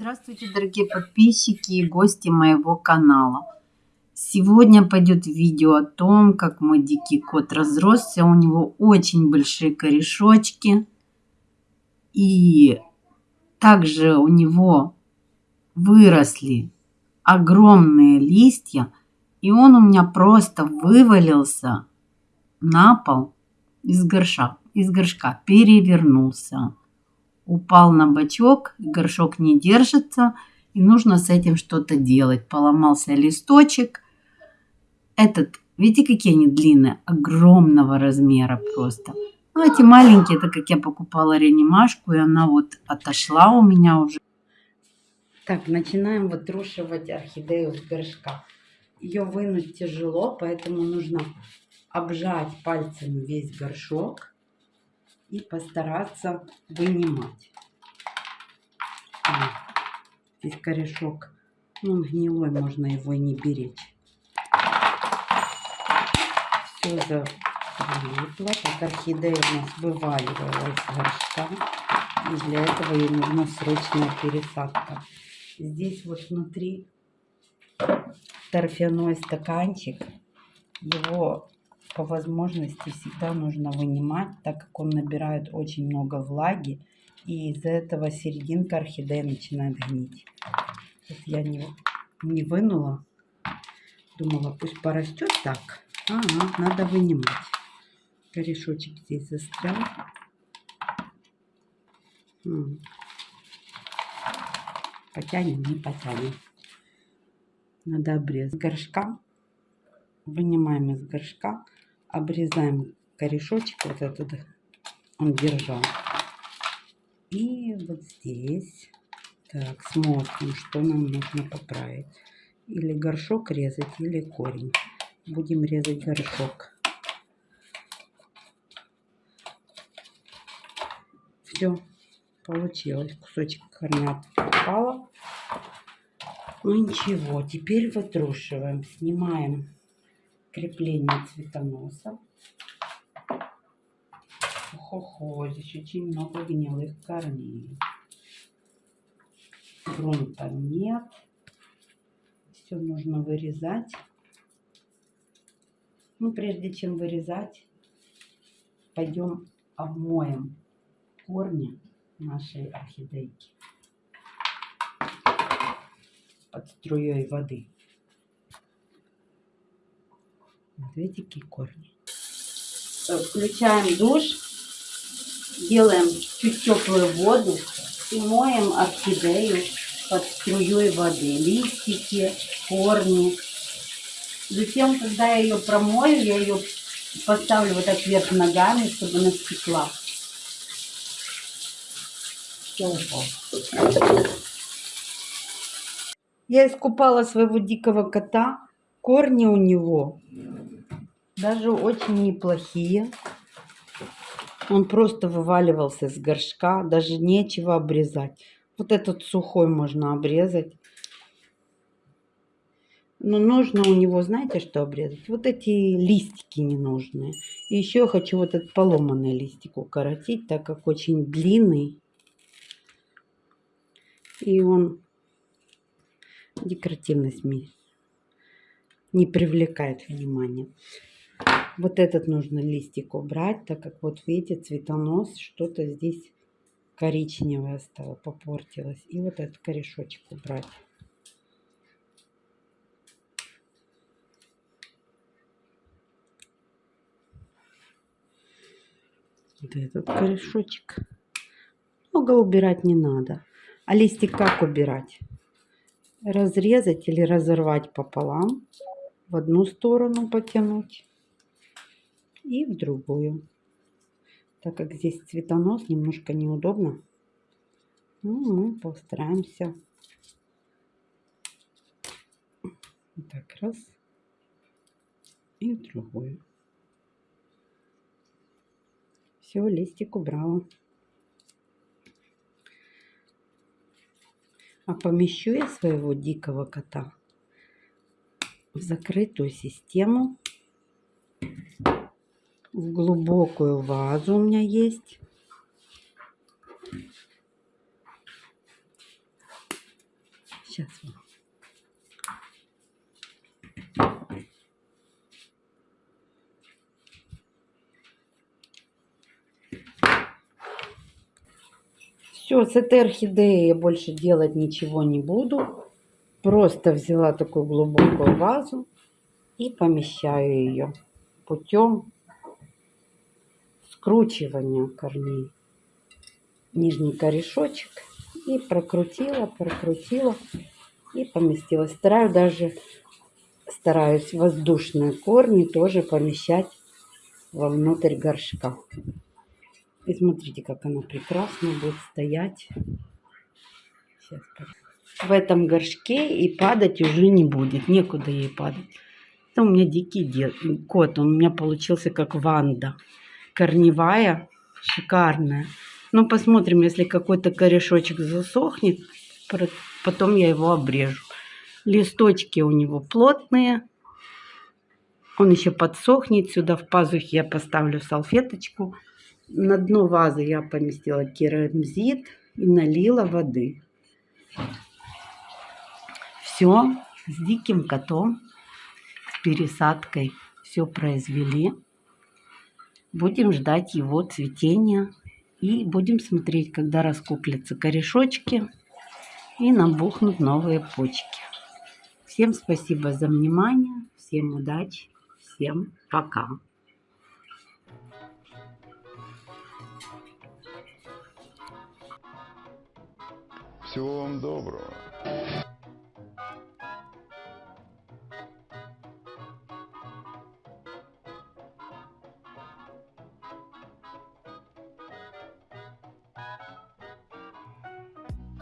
Здравствуйте, дорогие подписчики и гости моего канала. Сегодня пойдет видео о том, как мой дикий кот разросся. У него очень большие корешочки. И также у него выросли огромные листья. И он у меня просто вывалился на пол из горшка, из горшка перевернулся упал на бачок, горшок не держится, и нужно с этим что-то делать. Поломался листочек. Этот, видите, какие они длинные, огромного размера просто. Ну, эти маленькие, это как я покупала реанимашку, и она вот отошла у меня уже. Так, начинаем вытрушивать орхидею с горшка. Ее вынуть тяжело, поэтому нужно обжать пальцами весь горшок и постараться вынимать. Здесь корешок, ну, гнилой, можно его и не беречь. Все залипло, так орхидея у нас вываливалась из горшка. И для этого ей нужна срочная пересадка. Здесь вот внутри торфяной стаканчик. Его по возможности всегда нужно вынимать, так как он набирает очень много влаги. И из-за этого серединка орхидеи начинает гнить. Вот я не, не вынула. Думала, пусть порастет так. Ага, надо вынимать. Корешочек здесь застрял. Потянем, не потянем. Надо обрезать горшка. Вынимаем из горшка обрезаем корешочек вот этот, он держал. И вот здесь, так, смотрим, что нам нужно поправить. Или горшок резать, или корень. Будем резать горшок. Все, получилось. Кусочек корня попало. Ну ничего, теперь вытрушиваем, снимаем крепление цветоноса. Хо-хо, здесь очень много гнилых корней. Грунта нет. Все нужно вырезать. Ну, прежде чем вырезать, пойдем обмоем корни нашей орхидейки под струей воды. Видите, какие корни. Э, включаем душ, делаем чуть теплую воду и моем орхидею под струей воды. Листики, корни. Затем, когда я ее промою, я ее поставлю вот так вверх ногами, чтобы она стекла. Все Я искупала своего дикого кота. Корни у него даже очень неплохие. Он просто вываливался с горшка, даже нечего обрезать. Вот этот сухой можно обрезать. Но нужно у него, знаете, что обрезать? Вот эти листики ненужные. И еще хочу вот этот поломанный листик укоротить, так как очень длинный. И он декоративность не привлекает внимания. Вот этот нужно листик убрать, так как вот видите, цветонос, что-то здесь коричневое стало, попортилось. И вот этот корешочек убрать. Вот этот корешочек. Много убирать не надо. А листик как убирать? Разрезать или разорвать пополам. В одну сторону потянуть и в другую. Так как здесь цветонос, немножко неудобно. Ну, мы постараемся. Так, раз. И в другую. Все, листик убрала. А помещу я своего дикого кота в закрытую систему в глубокую вазу у меня есть. Сейчас. Все, с этой орхидеей я больше делать ничего не буду. Просто взяла такую глубокую вазу и помещаю ее путем скручивания корней. Нижний корешочек и прокрутила, прокрутила и поместила. Стараюсь даже стараюсь воздушные корни тоже помещать вовнутрь горшка. И смотрите, как она прекрасно будет стоять. Сейчас в этом горшке и падать уже не будет. Некуда ей падать. Это у меня дикий дед, кот. Он у меня получился как ванда. Корневая, шикарная. Ну, посмотрим, если какой-то корешочек засохнет, потом я его обрежу. Листочки у него плотные. Он еще подсохнет. Сюда в пазухе я поставлю салфеточку. На дно вазы я поместила керамзит и налила воды. Все с диким котом, с пересадкой все произвели. Будем ждать его цветения и будем смотреть, когда раскуплятся корешочки и набухнут новые почки. Всем спасибо за внимание, всем удачи, всем пока. Всего вам доброго.